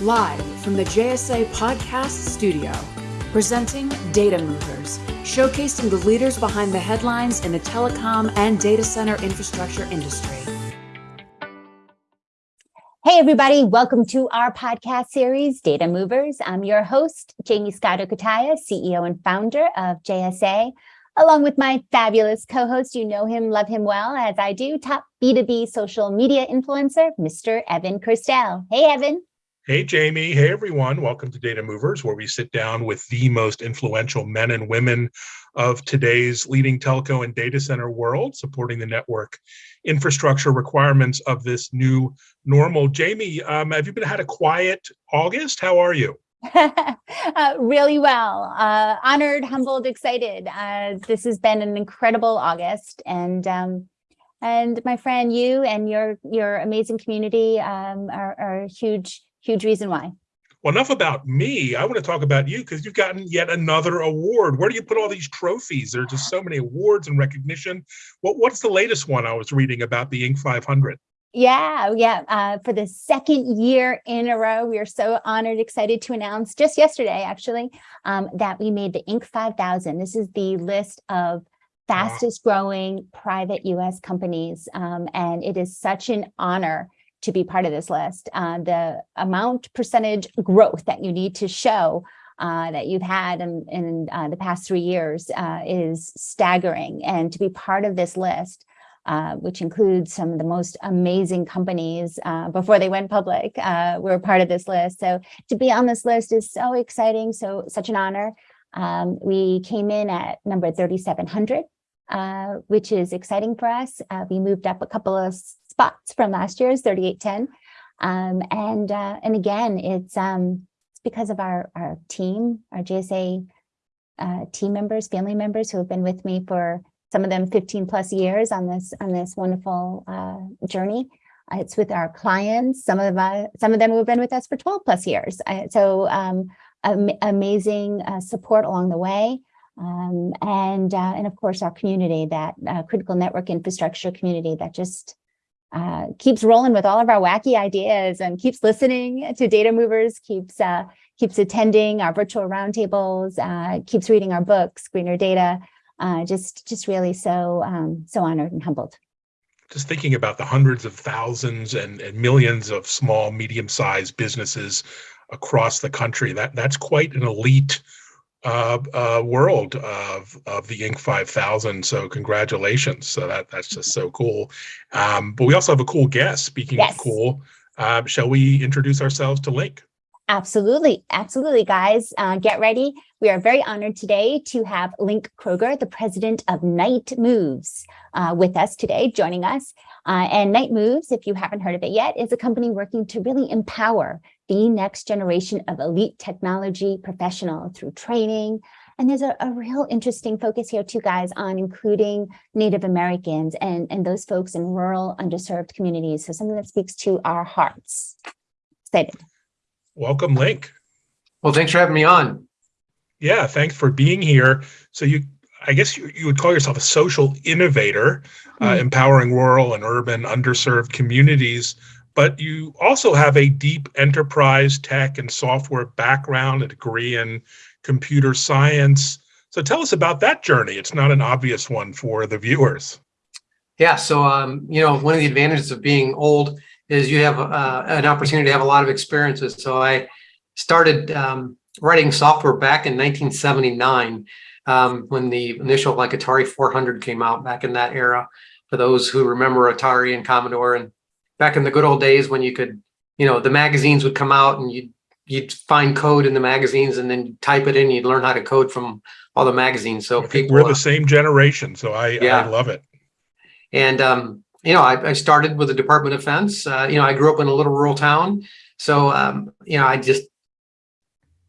Live from the JSA Podcast Studio, presenting Data Movers, showcasing the leaders behind the headlines in the telecom and data center infrastructure industry. Hey, everybody, welcome to our podcast series, Data Movers. I'm your host, Jaymie Scotto Cutaia, CEO and founder of JSA, along with my fabulous co-host, you know him, love him well, as I do, top B2B social media influencer, Mr. Evan Kirstel. Hey, Evan. Hey, Jaymie. Hey, everyone. Welcome to Data Movers, where we sit down with the most influential men and women of today's leading telco and data center world, supporting the network infrastructure requirements of this new normal. Jamie, um, have you been had a quiet August? How are you? uh, really well. Uh, honored, humbled, excited. Uh, this has been an incredible August, and um, and my friend, you and your your amazing community um, are, are huge huge reason why. Well, enough about me. I want to talk about you because you've gotten yet another award. Where do you put all these trophies? There are just so many awards and recognition. What, what's the latest one I was reading about the Inc. 500? Yeah, yeah. Uh, for the second year in a row, we are so honored, excited to announce just yesterday, actually, um, that we made the Inc. 5000. This is the list of fastest growing private US companies. Um, and it is such an honor to be part of this list. Uh, the amount percentage growth that you need to show uh, that you've had in, in uh, the past three years uh, is staggering. And to be part of this list, uh, which includes some of the most amazing companies uh, before they went public, we were part of this list. So to be on this list is so exciting, so such an honor. Um, we came in at number 3,700, which is exciting for us. we moved up a couple of spots from last year's 3810. Um, and uh, and again, it's um, it's because of our our team, our JSA uh, team members, family members who have been with me for some of them 15 plus years on this on this wonderful uh, journey. Uh, it's with our clients. Some of uh, some of them who have been with us for 12 plus years. Uh, so um, am amazing support along the way. Um, and and of course our community, that critical network infrastructure community that just uh, keeps rolling with all of our wacky ideas and keeps listening to data movers, keeps uh, keeps attending our virtual roundtables, uh, keeps reading our books, Greener Data. Uh, just just really so um, so honored and humbled. Just thinking about the hundreds of thousands and, and millions of small, medium-sized businesses across the country, that that's quite an elite uh, uh, world of of the Inc. 5000. So congratulations. So that that's just so cool. Um, but we also have a cool guest. Speaking yes. of cool, uh, shall we introduce ourselves to Link? Absolutely, absolutely, guys. Uh, get ready. We are very honored today to have Link Kroger, the president of Knight Moves, uh, with us today, joining us. Uh, and Knight Moves, if you haven't heard of it yet, is a company working to really empower the next generation of elite technology professional through training. And there's a, a real interesting focus here too, guys, on including Native Americans and, and those folks in rural underserved communities. So something that speaks to our hearts. Excited. Welcome, Link. Well, thanks for having me on. Yeah, thanks for being here. So you, I guess you, you would call yourself a social innovator, mm -hmm. uh, mm-hmm. empowering rural and urban underserved communities but you also have a deep enterprise tech and software background, a degree in computer science. So tell us about that journey. It's not an obvious one for the viewers. Yeah, so um, you know, one of the advantages of being old is you have uh, an opportunity to have a lot of experiences. So I started um, writing software back in 1979 um, when the initial like Atari 400 came out back in that era. For those who remember Atari and Commodore and back in the good old days when you could, you know, the magazines would come out and you'd, you'd find code in the magazines and then type it in, you'd learn how to code from all the magazines. So people, we're the same generation. So I, yeah. I love it. And, um, you know, I, I, started with the Department of Defense. Uh, you know, I grew up in a little rural town. So, um, you know, I just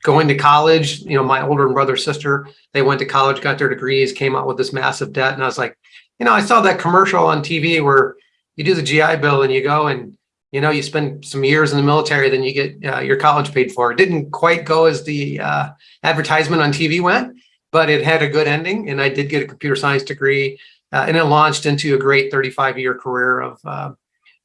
going to college, you know, my older brother, sister, they went to college, got their degrees, came out with this massive debt. And I was like, you know, I saw that commercial on TV where you do the GI Bill and you go and you know you spend some years in the military, then you get uh, your college paid for. It didn't quite go as the uh, advertisement on TV went, but it had a good ending, and I did get a computer science degree, uh, and it launched into a great 35 year career of uh,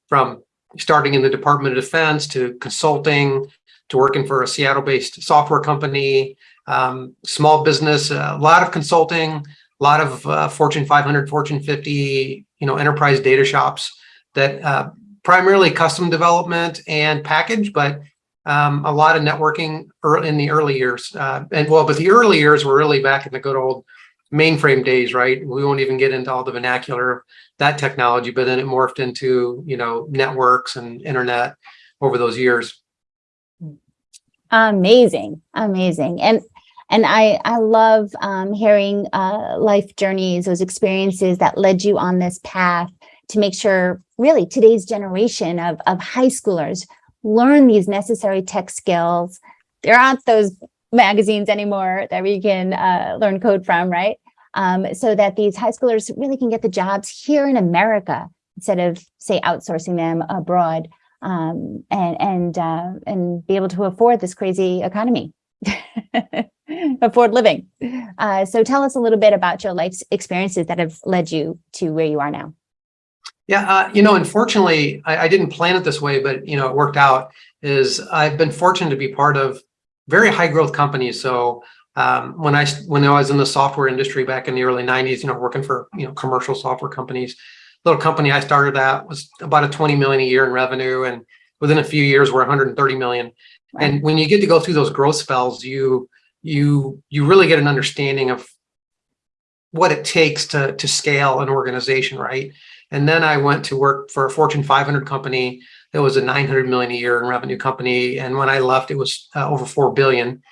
from starting in the Department of Defense to consulting, to working for a Seattle-based software company, um, small business, a lot of consulting, a lot of uh, Fortune 500, Fortune 50, you know, enterprise data shops that uh, primarily custom development and package, but um, a lot of networking in the early years. Uh, and well, but the early years were really back in the good old mainframe days, right? We won't even get into all the vernacular of that technology, but then it morphed into, you know, networks and internet over those years. Amazing, amazing. And and I, I love um, hearing uh, life journeys, those experiences that led you on this path to make sure really today's generation of, of high schoolers learn these necessary tech skills. There aren't those magazines anymore that we can uh, learn code from, right? Um, so that these high schoolers really can get the jobs here in America instead of say outsourcing them abroad um, and and uh, and be able to afford this crazy economy, afford living. Uh, so tell us a little bit about your life experiences that have led you to where you are now. Yeah, uh, you know, unfortunately, I, I, didn't plan it this way, but you know, it worked out. Is I've been fortunate to be part of very high growth companies. So um, when I when I was in the software industry back in the early '90s, you know, working for you know commercial software companies, little company I started at was about a 20 million a year in revenue, and within a few years, we're 130 million. And when you get to go through those growth spells, you you you really get an understanding of what it takes to to scale an organization, right? And then I went to work for a Fortune 500 company that was a 900 million a year in revenue company. And when I left, it was uh, over 4 billion.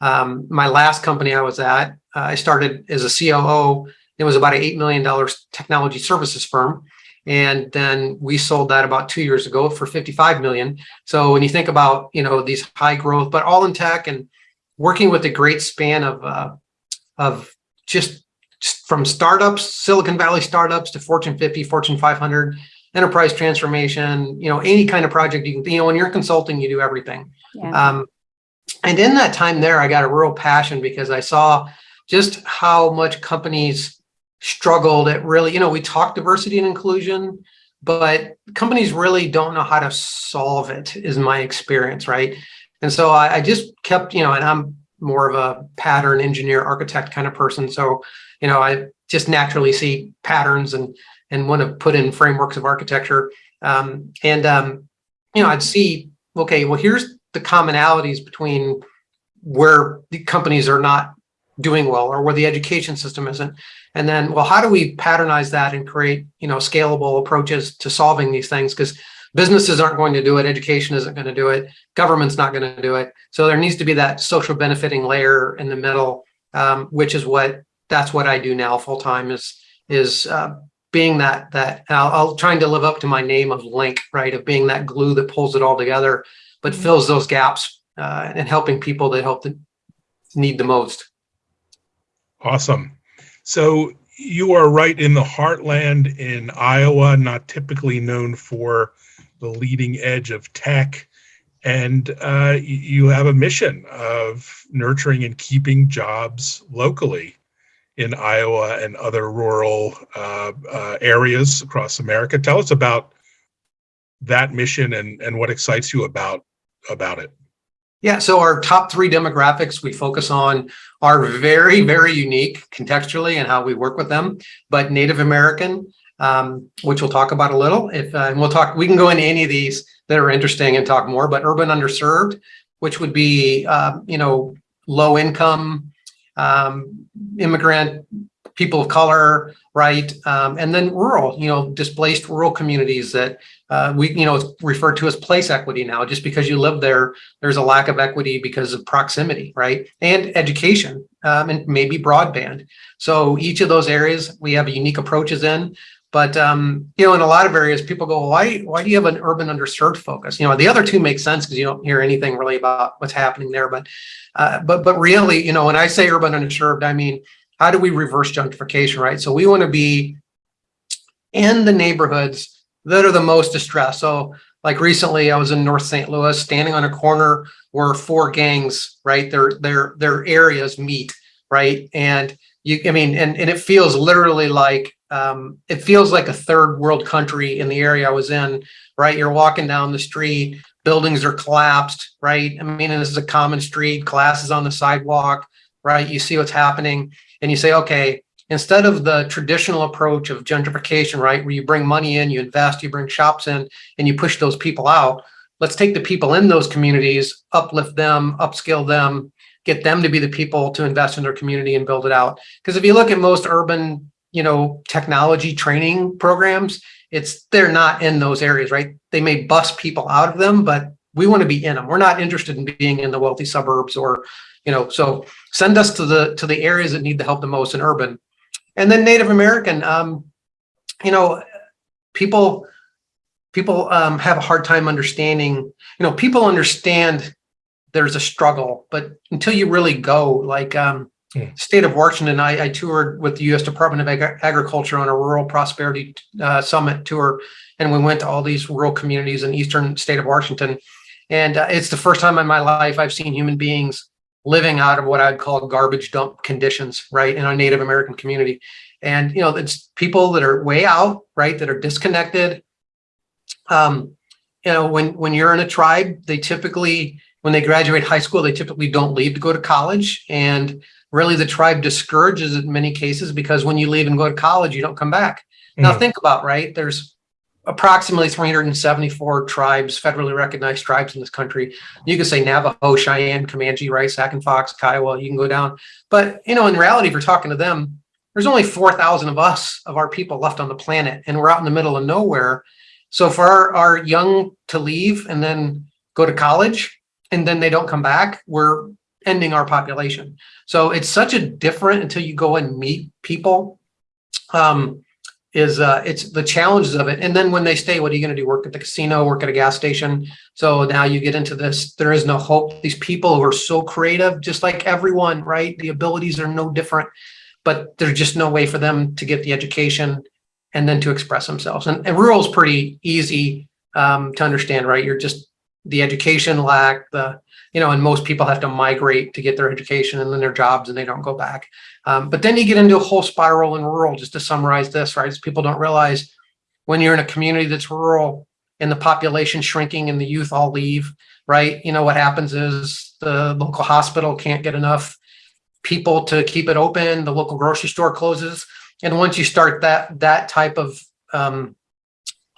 Um, my last company I was at, uh, I started as a COO. It was about an $8 million technology services firm. And then we sold that about two years ago for 55 million. So when you think about, you know, these high growth, but all in tech and working with a great span of, uh, of just from startups, Silicon Valley startups to Fortune 50, Fortune 500, enterprise transformation, you know, any kind of project you can, you know, when you're consulting, you do everything. Yeah. Um, and in that time there, I got a real passion because I saw just how much companies struggled at really, you know, we talk diversity and inclusion, but companies really don't know how to solve it is my experience, right? And so I, I just kept, you know, and I'm more of a pattern engineer architect kind of person. So, you know, I just naturally see patterns and and want to put in frameworks of architecture. Um, and, um, you know, I'd see, okay, well, here's the commonalities between where the companies are not doing well or where the education system isn't. And then, well, how do we patternize that and create, you know, scalable approaches to solving these things? Because businesses aren't going to do it, education isn't going to do it, government's not going to do it. So there needs to be that social benefiting layer in the middle, um, which is what that's what I do now full time is is uh, being that that I'll, I'll, trying to live up to my name of link, right? Of being that glue that pulls it all together, but mm -hmm. fills those gaps uh, and helping people that help to need the most. Awesome. So you are right in the heartland in Iowa, not typically known for the leading edge of tech. And uh, you have a mission of nurturing and keeping jobs locally in Iowa and other rural uh, uh, areas across America. Tell us about that mission and, and what excites you about, about it. Yeah, so our top three demographics we focus on are very, very unique contextually and how we work with them, but Native American, um, which we'll talk about a little, if uh, and we'll talk, we can go into any of these that are interesting and talk more, but urban underserved, which would be, uh, you know, low income, um, immigrant, people of color, right? Um, and then rural, you know, displaced rural communities that uh, we, you know, it's referred to as place equity now. Just because you live there, there's a lack of equity because of proximity, right? And education um, and maybe broadband. So each of those areas we have unique approaches in. But um, you know, in a lot of areas, people go, why, why do you have an urban underserved focus? You know, the other two make sense because you don't hear anything really about what's happening there. But uh, but but really, you know, when I say urban underserved, I mean, how do we reverse gentrification, right? So we want to be in the neighborhoods that are the most distressed. So like recently, I was in North St. Louis, standing on a corner where four gangs, right, their their their areas meet, right, and you, I mean, and, and it feels literally like, um, it feels like a third world country in the area I was in, right? You're walking down the street, buildings are collapsed, right? I mean, this is a common street, classes on the sidewalk, right? You see what's happening and you say, okay, instead of the traditional approach of gentrification, right? Where you bring money in, you invest, you bring shops in, and you push those people out. Let's take the people in those communities, uplift them, upskill them, get them to be the people to invest in their community and build it out. Because if you look at most urban, you know, technology training programs, it's they're not in those areas, right? They may bust people out of them, but we want to be in them. We're not interested in being in the wealthy suburbs or, you know, so send us to the to the areas that need the help the most in urban. And then Native American, um, you know, people people um, have a hard time understanding, you know, people understand there's a struggle, but until you really go, like um, Hmm. state of Washington, I, I toured with the U.S. Department of Ag- Agriculture on a rural prosperity uh, summit tour, and we went to all these rural communities in eastern state of Washington. And uh, it's the first time in my life I've seen human beings living out of what I'd call garbage dump conditions, right, in a Native American community. And you know, it's people that are way out, right, that are disconnected. Um, you know, when when you're in a tribe, they typically, when they graduate high school, they typically don't leave to go to college, and really the tribe discourages it in many cases because when you leave and go to college, you don't come back. Now Mm. think about right. There's approximately 374 tribes, federally recognized tribes in this country. You could say Navajo, Cheyenne, Comanche, right, Sac and Fox, Kiowa, you can go down. But, you know, in reality, if you're talking to them, there's only 4,000 of us, of our people left on the planet, and we're out in the middle of nowhere. So for our, our young to leave and then go to college, and then they don't come back, we're ending our population. So it's such a different until you go and meet people. Um, is uh, it's the challenges of it. And then when they stay, what are you going to do? Work at the casino, work at a gas station. So now you get into this, there is no hope. These people who are so creative, just like everyone, right? The abilities are no different, but there's just no way for them to get the education and then to express themselves. And, and rural is pretty easy um, to understand, right? You're just the education lack, the, you know, and most people have to migrate to get their education and then their jobs and they don't go back. Um, but then you get into a whole spiral in rural, just to summarize this, right? Is people don't realize when you're in a community that's rural and the population shrinking and the youth all leave, right? You know, what happens is the local hospital can't get enough people to keep it open. The local grocery store closes. And once you start that, that type of, um,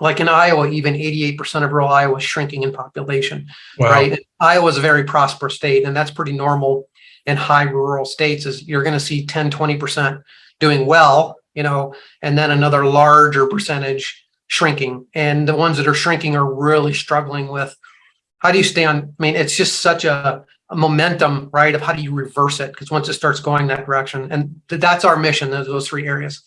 like in Iowa, even 88% of rural Iowa is shrinking in population Wow. right? Iowa is a very prosperous state, and that's pretty normal in high rural states is you're going to see 10, 20% doing well, you know, and then another larger percentage shrinking. And the ones that are shrinking are really struggling with how do you stay on? I mean, it's just such a, a momentum, right? Of how do you reverse it? Because once it starts going that direction, and th- that's our mission, those, those three areas.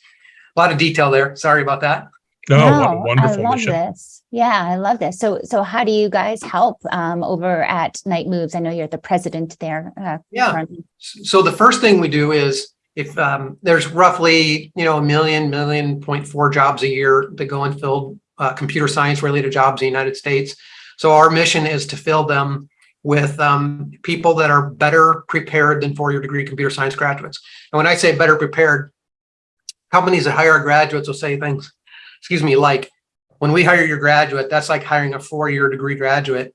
A lot of detail there. Sorry about that. No, what a No, wonderful I love mission. this. Yeah, I love this. So, so how do you guys help um, over at Knight Moves? I know you're the president there. Uh, Yeah. currently. So the first thing we do is if um, there's roughly, you know, a million, million point four jobs a year that go unfilled, uh, computer science related jobs in the United States. So our mission is to fill them with um, people that are better prepared than four-year degree computer science graduates. And when I say better prepared, companies that hire graduates will say things, excuse me, like when we hire your graduate, that's like hiring a four-year degree graduate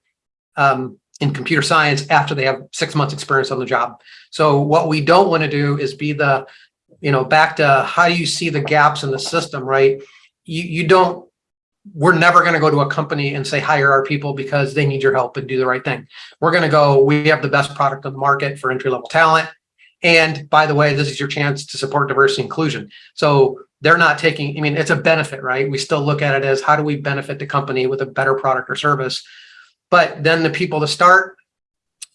um, in computer science after they have six months experience on the job. So what we don't want to do is be the, you know, back to how you see the gaps in the system, right? You, you don't, we're never going to go to a company and say, hire our people because they need your help and do the right thing. We're going to go, we have the best product on the market for entry level talent. And by the way, this is your chance to support diversity inclusion. So they're not taking, I mean, it's a benefit, right? We still look at it as how do we benefit the company with a better product or service? But then the people to start,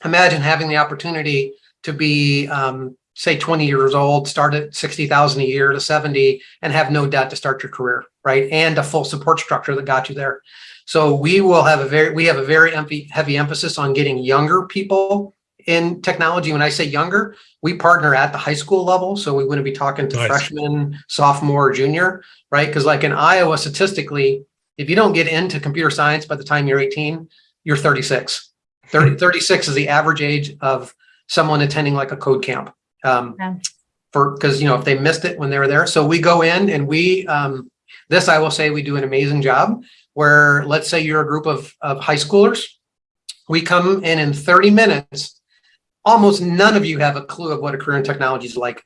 imagine having the opportunity to be, um, say 20 years old, start at 60,000 a year to 70 and have no debt to start your career, right? And a full support structure that got you there. So we will have a very, we have a very heavy, heavy emphasis on getting younger people in technology. When I say younger, we partner at the high school level. So we wouldn't be talking to Nice. freshman, sophomore, junior, right? Because like in Iowa, statistically, if you don't get into computer science by the time you're 18, you're 36. 30, 36 is the average age of someone attending like a code camp. Um, Wow. for, because, you know, if they missed it when they were there. So we go in and we, um, this, I will say, we do an amazing job where, let's say you're a group of, of high schoolers. We come in in 30 minutes. Almost none of you have a clue of what a career in technology is like.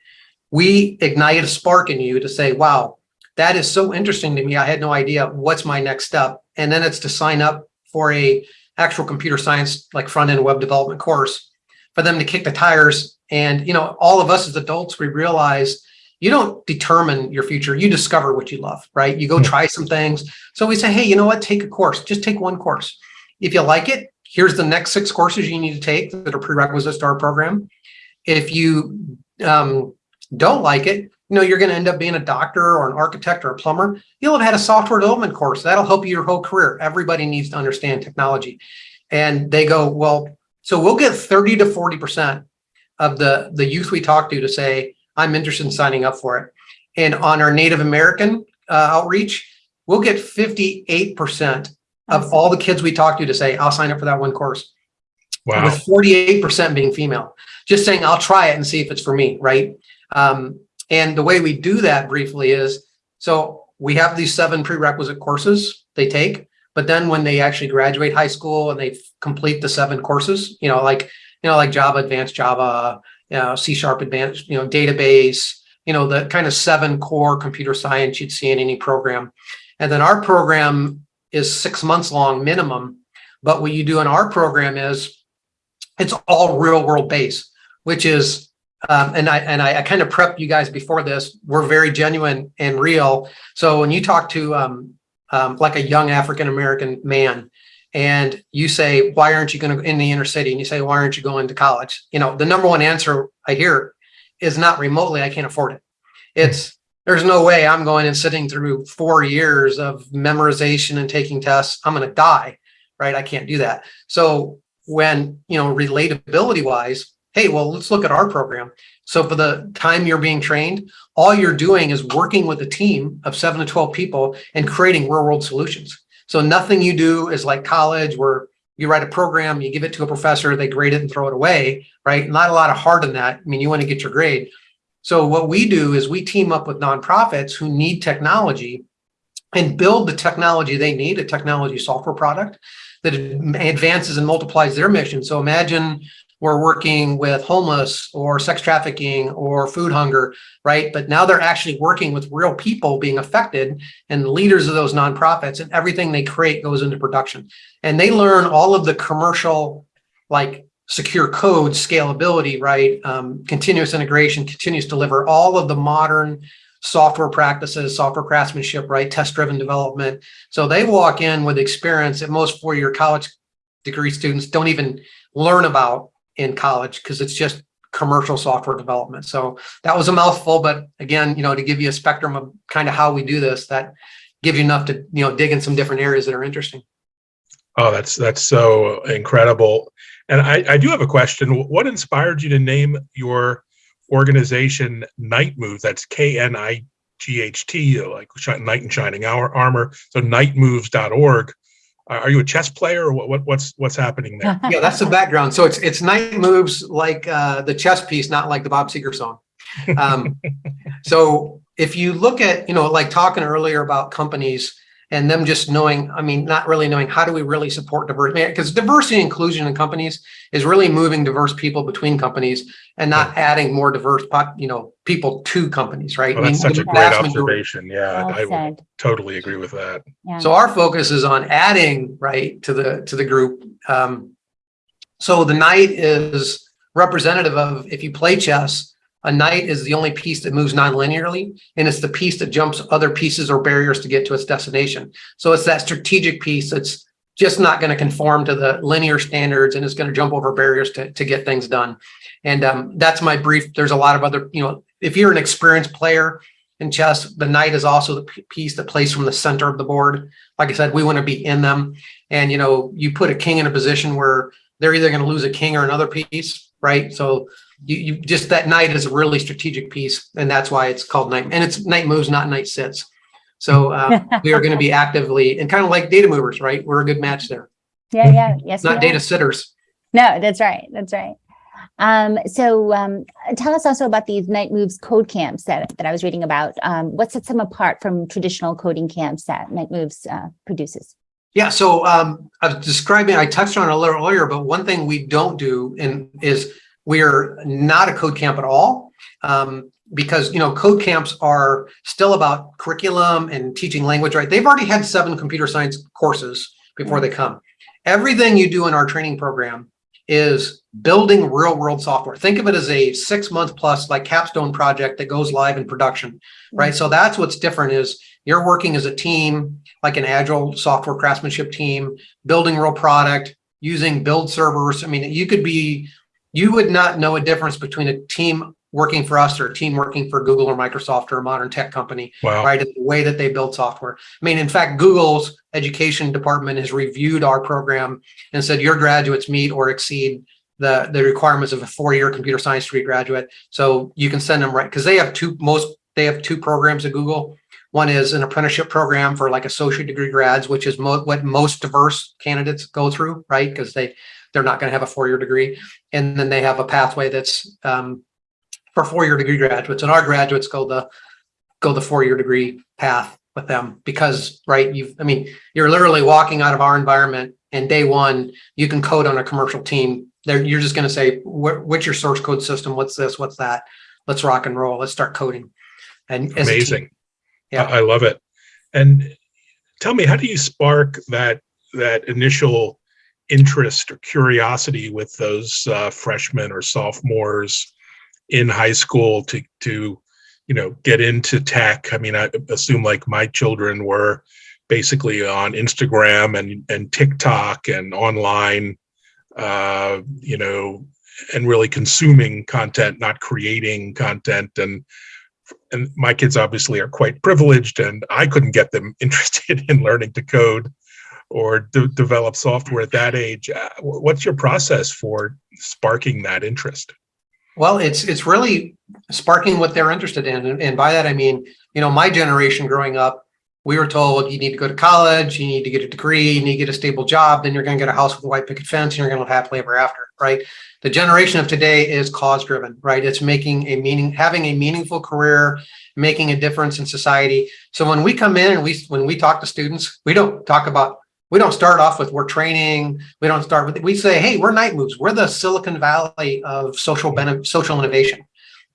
We ignite a spark in you to say, wow, that is so interesting to me. I had no idea what's my next step. And then it's to sign up for a actual computer science, like front end web development course for them to kick the tires. And, you know, all of us as adults, we realize you don't determine your future. You discover what you love, right? You go hmm. try some things. So we say, hey, you know what? Take a course, just take one course. If you like it, here's the next six courses you need to take that are prerequisites to our program. If you um, don't like it, you know, you're going to end up being a doctor or an architect or a plumber. You'll have had a software development course. That'll help you your whole career. Everybody needs to understand technology. And they go, well, so we'll get 30 to 40% of the, the youth we talk to to say, I'm interested in signing up for it. And on our Native American uh, outreach, we'll get 58% of all the kids we talked to to say, I'll sign up for that one course. Wow. With 48% being female, just saying, I'll try it and see if it's for me, right? Um, and the way we do that briefly is, so we have these seven prerequisite courses they take, but then when they actually graduate high school and they complete the seven courses, you know, like, you know, like Java, advanced Java, you know, C sharp advanced, you know, database, you know, the kind of seven core computer science you'd see in any program. And then our program is six months long minimum. But what you do in our program is it's all real world based, which is um, and I and I, I, kind of prepped you guys before this. We're very genuine and real. So when you talk to um, um, like a young African American man, and you say, "Why aren't you going to in the inner city?" and you say, "Why aren't you going to college?" You know, the number one answer I hear is not remotely. I can't afford it. It's there's no way I'm going and sitting through four years of memorization and taking tests. I'm going to die, right? I can't do that. So when you know relatability wise hey, well, let's look at our program. So for the time you're being trained, all you're doing is working with a team of seven to 12 people and creating real world solutions. So nothing you do is like college where you write a program, you give it to a professor, they grade it and throw it away, right? Not a lot of heart in that. I mean, you want to get your grade. So what we do is we team up with nonprofits who need technology and build the technology they need, a technology software product that advances and multiplies their mission. So imagine we're working with homeless or sex trafficking or food hunger, right? But now they're actually working with real people being affected and leaders of those nonprofits and everything they create goes into production. And they learn all of the commercial, like secure code, scalability, right? Um, continuous integration, continuous deliver, all of the modern software practices, software craftsmanship, right? Test-driven development. So they walk in with experience that most four-year college degree students don't even learn about in college because it's just commercial software development. So that was a mouthful, but again, you know, to give you a spectrum of kind of how we do this, that gives you enough to, you know, dig in some different areas that are interesting. Oh, that's that's so incredible. And I, I do have a question. What inspired you to name your organization Knight Move? That's K-N-I-G-H-T, like Knight in Shining Hour, Armor. So knightmoves.org. Are you a chess player or what, what what's what's happening there? yeah, that's the background. So it's it's Knight Moves like uh, the chess piece, not like the Bob Seger song. Um, so if you look at, you know, like talking earlier about companies and them just knowing, I mean, not really knowing how do we really support diversity, because diversity and inclusion in companies is really moving diverse people between companies and not yeah. adding more diverse, you know, people to companies, right? Well, that's I mean, such a great observation. Yeah, well I would totally agree with that. Yeah. So our focus is on adding, right, to the to the group. Um, so the knight is representative of if you play chess, a knight is the only piece that moves non-linearly, and it's the piece that jumps other pieces or barriers to get to its destination. So it's that strategic piece that's just not going to conform to the linear standards and it's going to jump over barriers to, to get things done. And um, that's my brief. There's a lot of other, you know, if you're an experienced player in chess, the knight is also the piece that plays from the center of the board. Like I said, we want to be in them. And, you know, you put a king in a position where they're either going to lose a king or another piece, right? So you, you just that knight is a really strategic piece, and that's why it's called knight. And it's knight moves, not knight sits. So uh, we are going to be actively and kind of like data movers, right? We're a good match there. Yeah, yeah, yes. not data sitters. No, that's right. That's right. Um, so um, tell us also about these Knight Moves code camps that, that I was reading about. Um, what sets them apart from traditional coding camps that Knight Moves uh, produces? Yeah, so um, I was describing, I touched on it a little earlier, but one thing we don't do in, is we're not a code camp at all. Um, because you know code camps are still about curriculum and teaching language right? They've already had seven computer science courses before they come. Everything you do in our training program is building real world software. Think of it as a six month plus like capstone project that goes live in production right? So that's what's different is you're working as a team like an agile software craftsmanship team building real product using build servers. I mean you could be you would not know a difference between a team working for us or a team working for Google or Microsoft or a modern tech company, Wow. right? The way that they build software. I mean, in fact, Google's education department has reviewed our program and said your graduates meet or exceed the, the requirements of a four-year computer science degree graduate. So you can send them right, because they have two, most, they have two programs at Google. One is an apprenticeship program for like associate degree grads, which is mo what most diverse candidates go through, right? Because they, they're not going to have a four-year degree. And then they have a pathway that's um, for four-year degree graduates and our graduates go the go the four-year degree path with them because right you've i mean you're literally walking out of our environment and day one you can code on a commercial team there you're just going to say what's your source code system what's this what's that let's rock and roll let's start coding and as a team. Amazing. Yeah. I love it. And tell me, how do you spark that that initial interest or curiosity with those uh, freshmen or sophomores in high school to to you know get into tech? I mean, I assume like my children were basically on Instagram and and TikTok and online, uh, you know, and really consuming content, not creating content and and my kids obviously are quite privileged and i couldn't get them interested in learning to code or de develop software at that age Uh, what's your process for sparking that interest Well, it's it's really sparking what they're interested in. And, and by that, I mean, you know, my generation growing up, we were told you need to go to college, you need to get a degree, you need to get a stable job, then you're going to get a house with a white picket fence, and you're going to live happily ever after, right? The generation of today is cause driven, right? It's making a meaning, having a meaningful career, making a difference in society. So when we come in and we when we talk to students, we don't talk about we don't start off with we're training. We don't start with we say, hey, we're knight moves. We're the Silicon Valley of social benefit, social innovation.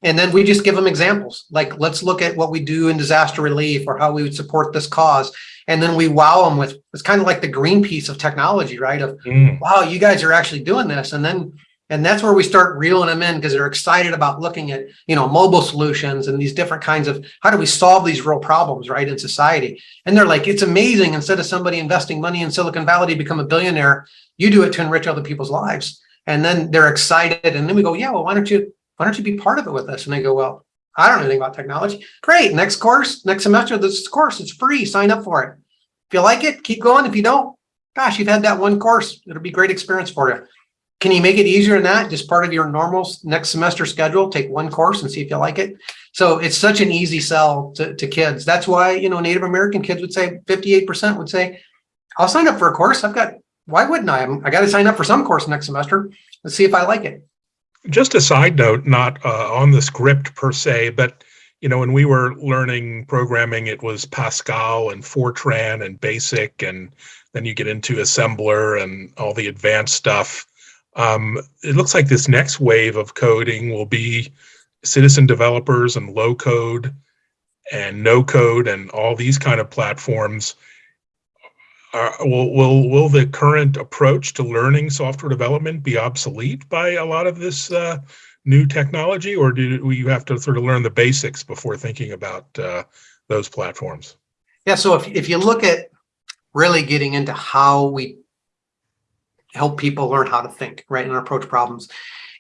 And then we just give them examples. Like, let's look at what we do in disaster relief or how we would support this cause. And then we wow them with it's kind of like the green piece of technology, right? Of Mm, wow, you guys are actually doing this. And then and that's where we start reeling them in because they're excited about looking at, you know, mobile solutions and these different kinds of how do we solve these real problems, right, in society. And they're like, it's amazing. Instead of somebody investing money in Silicon Valley to become a billionaire, you do it to enrich other people's lives. And then they're excited. And then we go, yeah, well, why don't you, why don't you be part of it with us? And they go, well, I don't know anything about technology. Great. Next course, next semester, this course, it's free. Sign up for it. If you like it, keep going. If you don't, gosh, you've had that one course. It'll be great experience for you. Can you make it easier than that? Just part of your normal next semester schedule, take one course and see if you like it. So it's such an easy sell to, to kids. That's why, you know, Native American kids would say 58% would say, I'll sign up for a course. I've got, why wouldn't I? I'm- I got to sign up for some course next semester. Let's see if I like it. just a side note not uh, on the script per se but you know when we were learning programming it was pascal and fortran and basic and then you get into assembler and all the advanced stuff um, it looks like this next wave of coding will be citizen developers and low code and no code and all these kind of platforms are, will, will will the current approach to learning software development be obsolete by a lot of this uh, new technology or do you have to sort of learn the basics before thinking about uh, those platforms Yeah. So if, if you look at really getting into how we help people learn how to think, right, and approach problems,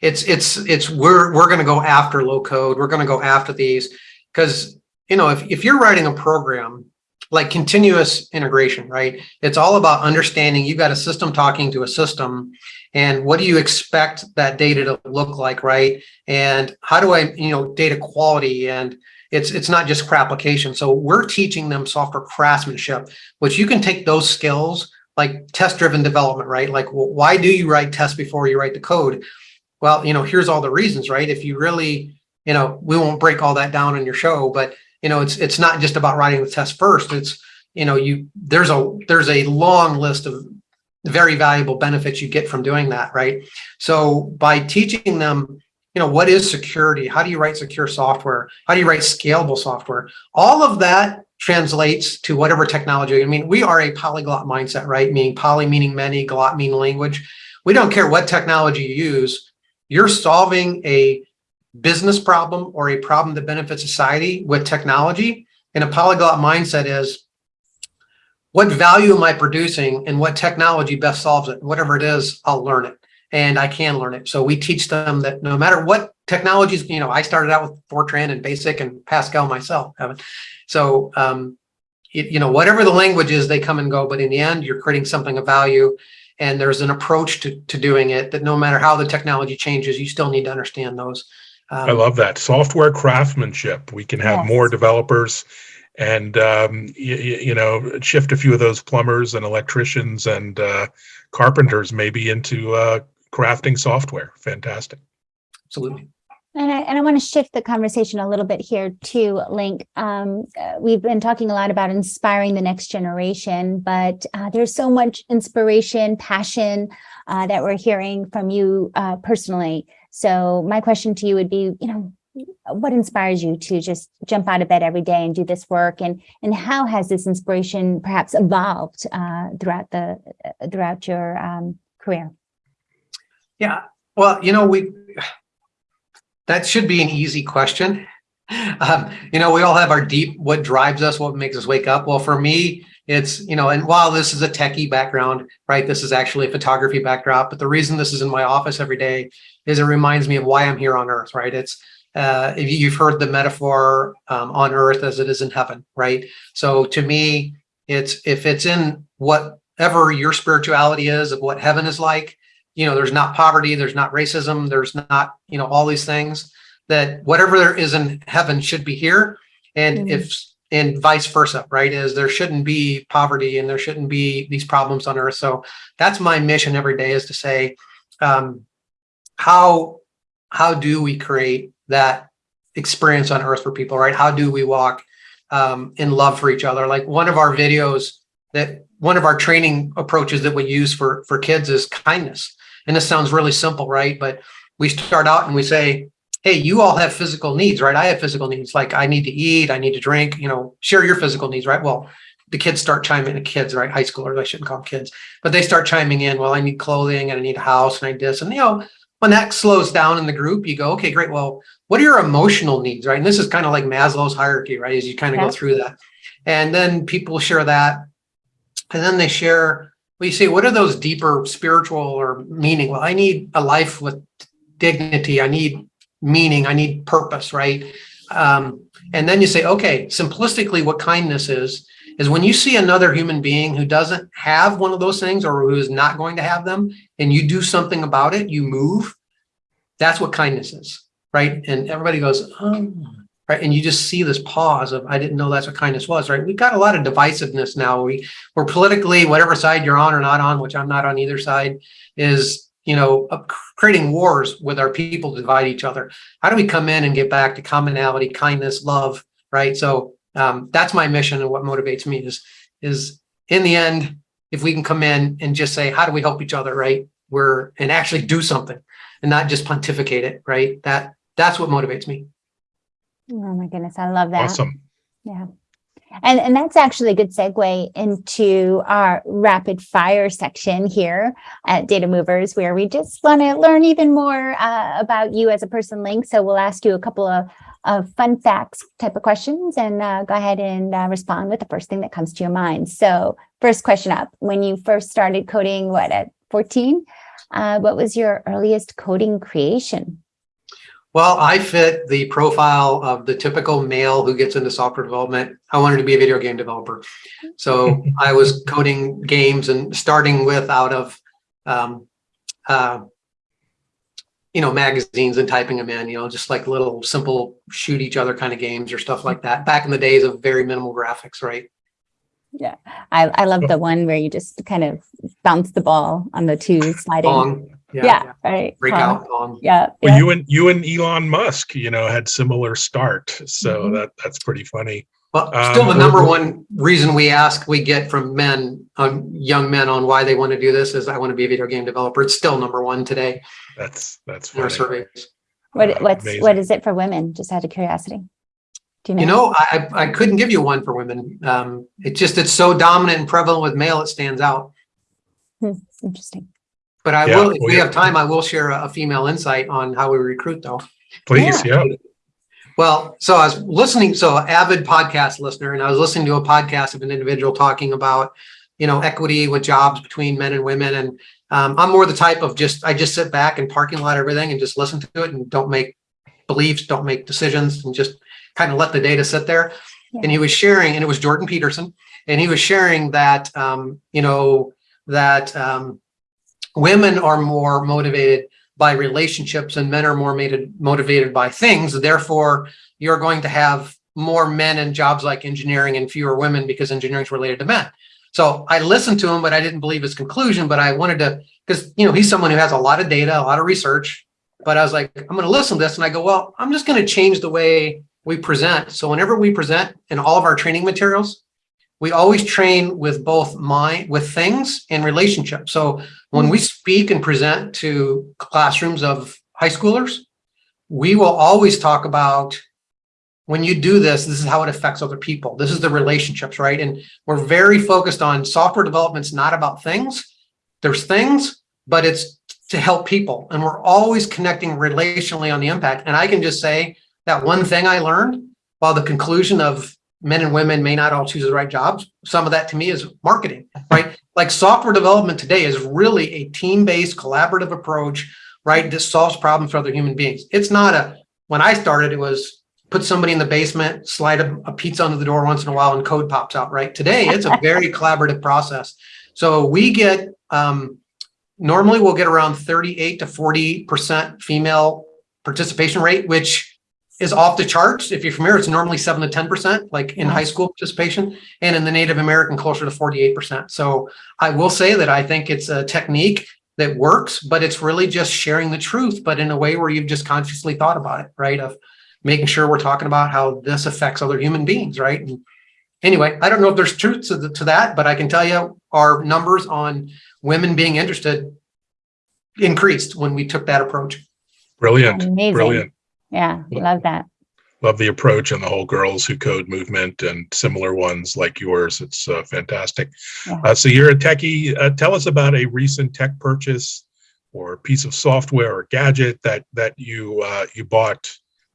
it's, it's, it's, we're, we're going to go after low code. We're going to go after these because, you know, if, if you're writing a program like continuous integration, right, it's all about understanding you've got a system talking to a system and what do you expect that data to look like, right? And how do I, you know, data quality and it's it's not just for application. So we're teaching them software craftsmanship, which you can take those skills like test driven development, right? Like, well, why do you write tests before you write the code? well, you know, here's all the reasons, right? If you really, you know, we won't break all that down in your show, but you know, it's it's not just about writing the test first. It's you know, you there's a there's a long list of very valuable benefits you get from doing that, right? So by teaching them, you know, what is security? How do you write secure software? How do you write scalable software? All of that translates to whatever technology. I mean, we are a polyglot mindset, right? Meaning poly meaning many, glot meaning language. We don't care what technology you use. You're solving a business problem or a problem that benefits society with technology. And a polyglot mindset is what value am I producing and what technology best solves it? Whatever it is, I'll learn it and I can learn it. So we teach them that no matter what technologies, you know, I started out with Fortran and BASIC and Pascal myself. So, um, it, you know, whatever the language is, they come and go, but in the end, you're creating something of value and there's an approach to, to doing it that no matter how the technology changes, you still need to understand those. I Um, love that. Software craftsmanship. We can have more developers and, um, you, you know, shift a few of those plumbers and electricians and uh, carpenters maybe into uh, crafting software. Fantastic. absolutely. And I, and I want to shift the conversation a little bit here too, Link. Um, uh, we've been talking a lot about inspiring the next generation, but uh, there's so much inspiration, passion uh, that we're hearing from you uh, personally. So my question to you would be, you know, what inspires you to just jump out of bed every day and do this work, and and how has this inspiration perhaps evolved uh, throughout the uh, throughout your um, career? Yeah, well, you know, we, that should be an easy question. Um, you know, we all have our deep, what drives us, what makes us wake up. Well, for me, it's, you know, and while this is a techie background, right, this is actually a photography backdrop, but the reason this is in my office every day is it reminds me of why I'm here on earth, right? It's, uh, you've heard the metaphor um, on earth as it is in heaven, right? So to me, it's, if it's in whatever your spirituality is of what heaven is like, you know, there's not poverty, there's not racism, there's not, you know, all these things that whatever there is in heaven should be here. And Mhm. if, and vice versa, right? Is there shouldn't be poverty and there shouldn't be these problems on earth. So that's my mission every day is to say, um, how, how do we create that experience on earth for people, right? How do we walk um, in love for each other? Like one of our videos that one of our training approaches that we use for, for kids is kindness. And this sounds really simple, right? But we start out and we say, hey, you all have physical needs, right? I have physical needs. Like I need to eat, I need to drink, you know, share your physical needs, right? Well, the kids start chiming in, the kids, right? High schoolers, I shouldn't call them kids, but they start chiming in, well, I need clothing and I need a house and I need this. And, you know, when that slows down in the group, you go, okay, great. Well, what are your emotional needs, right? And this is kind of like Maslow's hierarchy, right? As you kind of Yeah. go through that. And then people share that. And then they share, well, you say, what are those deeper spiritual or meaning? Well, I need a life with dignity. I need meaning. I need purpose, right? Um, and then you say, okay, simplistically, what kindness is, is when you see another human being who doesn't have one of those things or who is not going to have them, and you do something about it, you move, that's what kindness is, right? And everybody goes, oh, right? And you just see this pause of, I didn't know that's what kindness was, right? We've got a lot of divisiveness now. We, we're politically, whatever side you're on or not on, which I'm not on either side, is, you know, creating wars with our people to divide each other. How do we come in and get back to commonality, kindness, love, right? So um, that's my mission and what motivates me is, is in the end, if we can come in and just say, how do we help each other, right? We're, and actually do something and not just pontificate it, right? That, that's what motivates me. Oh my goodness, I love that. Awesome. Yeah. And, and that's actually a good segue into our rapid fire section here at Data Movers, where we just want to learn even more uh, about you as a person, Link. So we'll ask you a couple of, of fun facts type of questions and uh, go ahead and uh, respond with the first thing that comes to your mind. So first question up, when you first started coding, what, at 14? Uh, what was your earliest coding creation? Well, I fit the profile of the typical male who gets into software development. I wanted to be a video game developer. So I was coding games and starting with out of, um, uh, you know, magazines and typing them in, you know, just like little simple shoot each other kind of games or stuff like that. Back in the days of very minimal graphics, right? I, I love the one where you just kind of bounce the ball on the two sliding. Yeah, right. Break Huh. out. Yeah. Well, yeah. you and you and Elon Musk, you know, had similar start, so Mhm. that that's pretty funny. Well, Um, still the number one reason we ask, we get from men, um, young men on why they want to do this is I want to be a video game developer. It's still number one today That's that's in our funny. surveys. What, Uh, what's, amazing. what is it for women? Just out of curiosity. Do you know? You know, I, I I couldn't give you one for women. Um, it just, it's so dominant and prevalent with male, it stands out. Interesting. But I Yeah, will, if well, we yeah. have time, I will share a a female insight on how we recruit though. Please, yeah. Well, so I was listening, so avid podcast listener, and I was listening to a podcast of an individual talking about, you know, equity with jobs between men and women. And um, I'm more the type of just, I just sit back and parking lot everything and just listen to it and don't make beliefs, don't make decisions and just kind of let the data sit there. Yeah. And he was sharing, and it was Jordan Peterson, and he was sharing that, um, you know, that um, women are more motivated by relationships and men are more motivated by things. Therefore, you're going to have more men in jobs like engineering and fewer women because engineering is related to men. So I listened to him, but I didn't believe his conclusion. But I wanted to, because you know he's someone who has a lot of data, a lot of research. But I was like, I'm going to listen to this, and I go, well, I'm just going to change the way we present. So whenever we present in all of our training materials, we always train with both mind, with things and relationships. So when we mm-hmm. speak and present to classrooms of high schoolers, we will always talk about when you do this, this is how it affects other people. This is the relationships, right? And we're very focused on software development's not about things. There's things, but it's to help people. And we're always connecting relationally on the impact. And I can just say that one thing I learned while the conclusion of men and women may not all choose the right jobs, some of that to me is marketing, right? like software development today is really a team-based collaborative approach, right? That solves problems for other human beings. It's not a, when I started, it was put somebody in the basement, slide a, a pizza under the door once in a while and code pops out, right? Today, it's a very collaborative process. So we get, um, normally we'll get around 38 to 40% female participation rate, which is off the charts. If you're familiar, it's normally seven to 10%, like in high mm-hmm. school participation, and in the Native American closer to 48%. So I will say that I think it's a technique that works, but it's really just sharing the truth, but in a way where you've just consciously thought about it, right? Of making sure we're talking about how this affects other human beings, right? And anyway, I don't know if there's truth to, the, to that, but I can tell you our numbers on women being interested increased when we took that approach. Brilliant, Amazing. brilliant. Yeah, love that. Love the approach and the whole girls who code movement and similar ones like yours. It's uh, fantastic. Yeah. Uh, so you're a techie. Uh, tell us about a recent tech purchase or piece of software or gadget that that you uh, you bought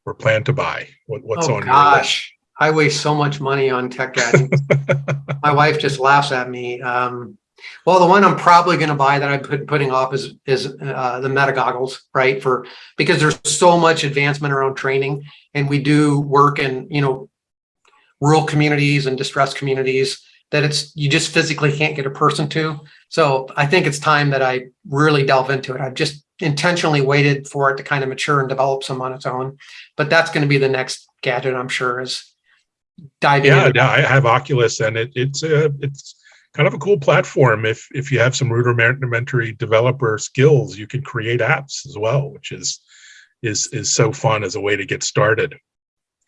or plan to buy. What, what's oh on gosh, I waste so much money on tech gadgets. My wife just laughs at me. Um, well, the one I'm probably going to buy that I'm put, putting off is is uh, the Meta goggles, right? For because there's so much advancement around training, and we do work in you know rural communities and distressed communities that it's you just physically can't get a person to. So I think it's time that I really delve into it. I've just intentionally waited for it to kind of mature and develop some on its own, but that's going to be the next gadget I'm sure is diving yeah, yeah, I have Oculus, and it, it's a it's kind of a cool platform. If if you have some rudimentary developer skills, you can create apps as well, which is is is so fun as a way to get started.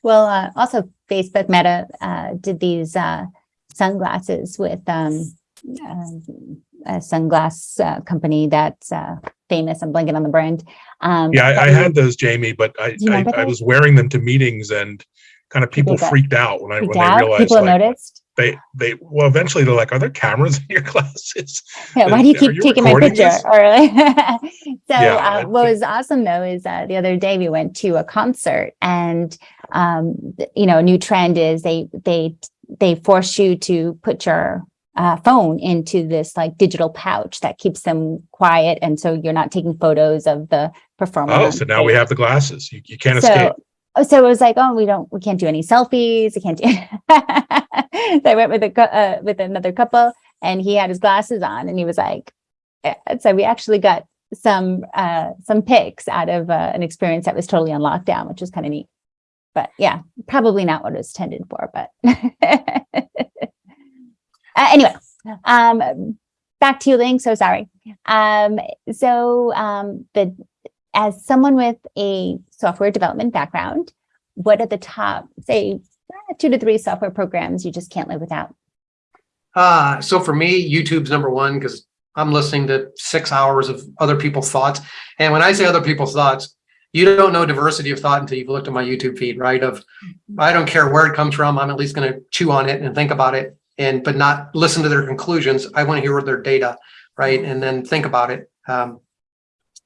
Well, uh, also Facebook Meta uh, did these uh, sunglasses with um, um, a sunglass uh, company that's uh, famous. I'm blanking on the brand. Um, Yeah, I, I had those, Jaymie, but I, I, I was wearing them to meetings and kind of people freaked out when I when freaked they out? realized People like noticed. They they well eventually they're like, are there cameras in your glasses? Yeah, why do you keep you taking my picture? Or like, so Yeah, uh, what was awesome though is uh, the other day we went to a concert and um, you know, a new trend is they they they force you to put your uh, phone into this like digital pouch that keeps them quiet, and so you're not taking photos of the performer. Oh, so now we have the glasses. You, you can't escape. So, oh, so it was like, oh, we don't, we can't do any selfies. We can't do. so I went with a uh, with another couple, and he had his glasses on, and he was like, so we actually got some uh some pics out of uh, an experience that was totally on lockdown, which was kind of neat. But yeah, probably not what it was intended for. But uh, anyway, um, back to you, Link. So sorry. Um, so um, the as someone with a software development background, what are the top, say, two to three software programs you just can't live without? Uh, so for me, YouTube's number one because I'm listening to six hours of other people's thoughts. And when I say other people's thoughts, you don't know diversity of thought until you've looked at my YouTube feed, right? Of I don't care where it comes from. I'm at least going to chew on it and think about it and but not listen to their conclusions. I want to hear their data, right? And then think about it. Um,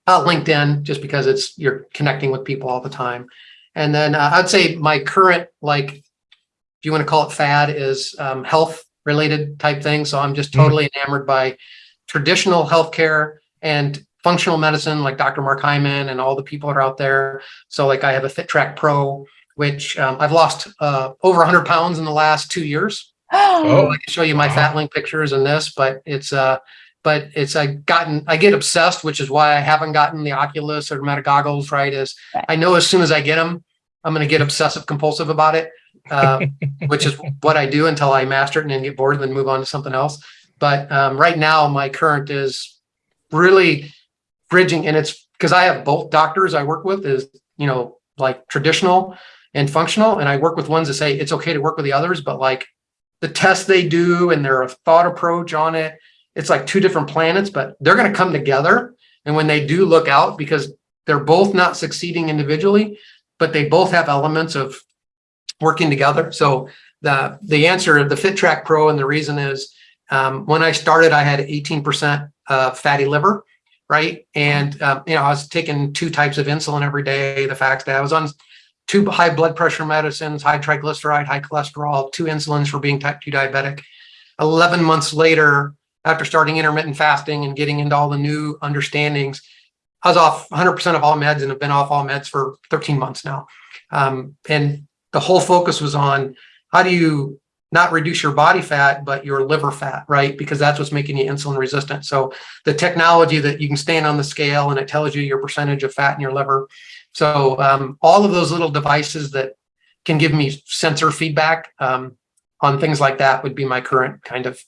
uh, LinkedIn, just because it's you're connecting with people all the time. And then uh, I'd say my current, like, if you want to call it fad, is um, health related type thing. So I'm just totally enamored by traditional healthcare and functional medicine, like Dr. Mark Hyman and all the people that are out there. So like I have a FitTrack Pro, which um, I've lost uh, over 100 pounds in the last two years. Oh. I can show you my fat link pictures in this, but it's uh, but it's I gotten I get obsessed, which is why I haven't gotten the Oculus or Meta goggles. Right, is Right. I know as soon as I get them, I'm going to get obsessive compulsive about it, uh, which is what I do until I master it and then get bored and then move on to something else. But um, right now, my current is really bridging, and it's because I have both doctors I work with is you know like traditional and functional, and I work with ones that say it's okay to work with the others, but like the tests they do and their thought approach on it, it's like two different planets, but they're going to come together. And when they do look out, because they're both not succeeding individually, but they both have elements of working together. So the the answer, of the FitTrack Pro, and the reason is um, when I started, I had 18% uh, fatty liver, right? And um, you know, I was taking two types of insulin every day. The fact that I was on two high blood pressure medicines, high triglyceride, high cholesterol, two insulins for being type 2 diabetic. 11 months later, after starting intermittent fasting and getting into all the new understandings, I was off 100% of all meds and have been off all meds for 13 months now. Um, and the whole focus was on how do you not reduce your body fat, but your liver fat, right? Because that's what's making you insulin resistant. So the technology that you can stand on the scale and it tells you your percentage of fat in your liver. So um, all of those little devices that can give me sensor feedback um, on things like that would be my current kind of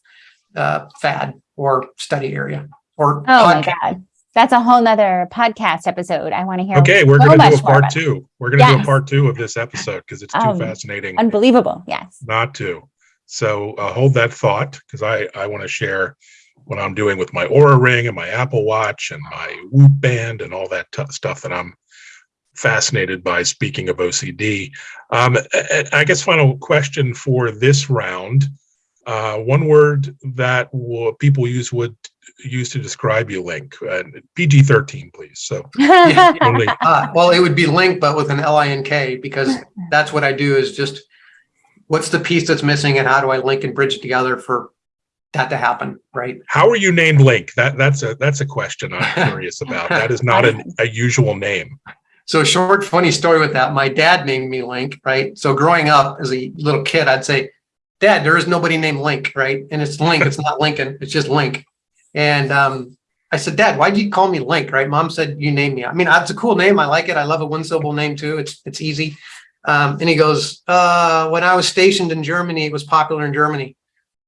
uh, fad or study area or Oh my. God. That's a whole nother podcast episode. I want to hear. Okay, we're so going to do a part two. We're going to do a part two of this episode because it's too Um, fascinating Unbelievable. Yes. not to. So uh, hold that thought because I, I want to share what I'm doing with my Oura Ring and my Apple Watch and my Whoop Band and all that stuff that I'm fascinated by. Speaking of OCD, um, a- a- I guess final question for this round. Uh, one word that w- people use would use to describe you, Link. Uh, PG-13, please. So only Uh, well, it would be Link, but with an L-I-N-K, because that's what I do is just, what's the piece that's missing and how do I link and bridge together for that to happen, right? How are you named Link? That that's a that's a question I'm curious about. That is not an, a usual name. So short, funny story with that. My dad named me Link, right? So growing up as a little kid, I'd say, Dad, there is nobody named Link, right? And it's Link, it's not Lincoln, it's just Link. And um, I said, Dad, why'd you call me Link, right? Mom said, you named me. I mean, it's a cool name. I like it. I love a one syllable name too. It's it's easy. Um, and he goes, uh, when I was stationed in Germany, it was popular in Germany,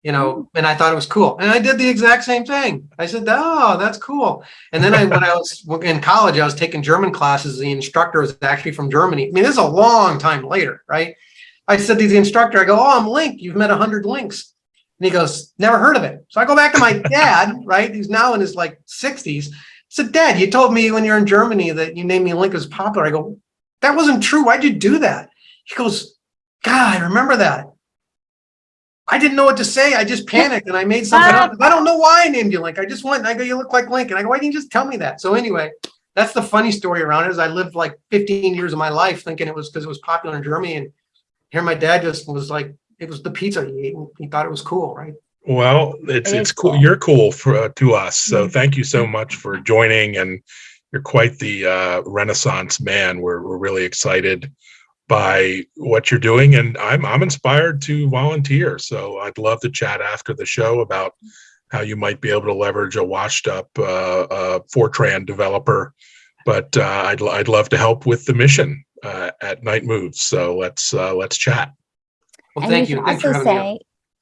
you know, and I thought it was cool. And I did the exact same thing. I said, oh, that's cool. And then I, when I was in college, I was taking German classes. The instructor was actually from Germany. I mean, this is a long time later, right? I said to the instructor, I go, oh, I'm Link. You've met a hundred links. And he goes, never heard of it. So I go back to my dad, right? He's now in his like 60s. I said, Dad, you told me when you're in Germany that you named me Link as popular. I go, that wasn't true. Why'd you do that? He goes, God, I remember that. I didn't know what to say. I just panicked and I made something up. I don't know why I named you Link. I just went and I go, you look like Link. And I go, why didn't you just tell me that? So anyway, that's the funny story around it is I lived like 15 years of my life thinking it was because it was popular in Germany. And here my dad just was like, it was the pizza he ate. And he thought it was cool, right? Well, it's It it's cool. cool. You're cool for uh, to us. So Mhm. thank you so much for joining, and you're quite the uh, Renaissance man. We're we're really excited by what you're doing, and I'm I'm inspired to volunteer. So I'd love to chat after the show about how you might be able to leverage a washed up uh, uh, Fortran developer. But uh, I'd I'd love to help with the mission uh, at Knight Moves. So let's uh, let's chat. Well, and thank you you. can Thanks for also say,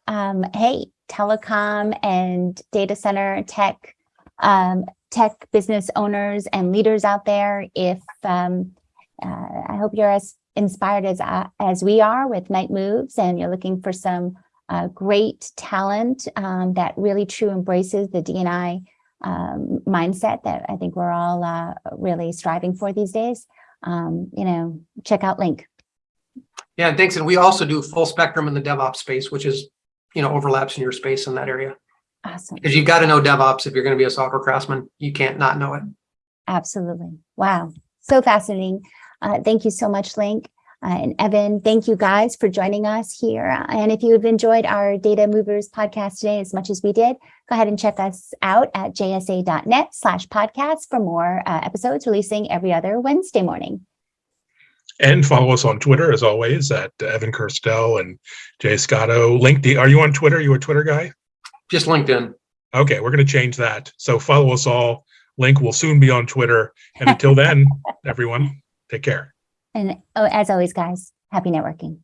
um, hey, telecom and data center tech, um, tech business owners and leaders out there. If, um, uh, I hope you're as inspired as, uh, as we are with Knight Moves and you're looking for some uh, great talent um, that really true embraces the DNI um, mindset that I think we're all uh, really striving for these days. Um, you know, check out Link. Yeah, and thanks. And we also do full spectrum in the DevOps space, which is, you know, overlaps in your space in that area. Awesome. Because you've got to know DevOps if you're going to be a software craftsman. You can't not know it. Absolutely. Wow. So fascinating. Uh, thank you so much, Link. Uh, and Evan, thank you guys for joining us here. Uh, And if you have enjoyed our Data Movers podcast today as much as we did, go ahead and check us out at jsa.net slash podcast for more uh, episodes releasing every other Wednesday morning. And follow us on Twitter as always at Evan Kirstel and Jay Scotto. Link, are you on Twitter? You a Twitter guy? Just LinkedIn. Okay, we're going to change that. So follow us all. Link will soon be on Twitter. And until then, everyone, take care. And oh, as always, guys, happy networking.